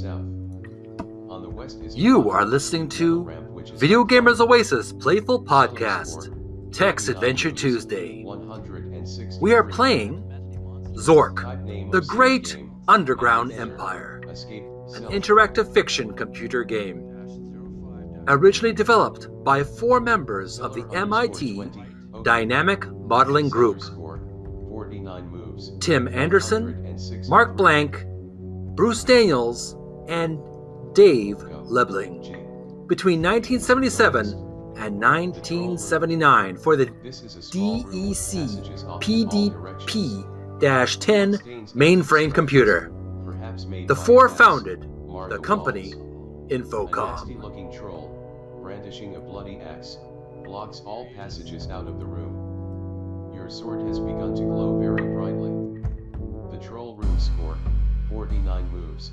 south. On the west is You are listening to Video Gamers Oasis Playful Podcast, Text Adventure Tuesday. We are playing Zork, the Great. Underground Empire, an interactive fiction computer game. Originally developed by four members of the MIT Dynamic Modeling Group 49 moves. Tim Anderson, Marc Blank, Bruce Daniels, and Dave Lebling. Between 1977 and 1979 for the This is a small room with DEC passages off in all directions. PDP-10 mainframe computer. The four founded the company Infocom. brandishing a bloody axe, blocks all passages out of the room. Your sword has begun to glow very brightly. The troll room score, 49 moves.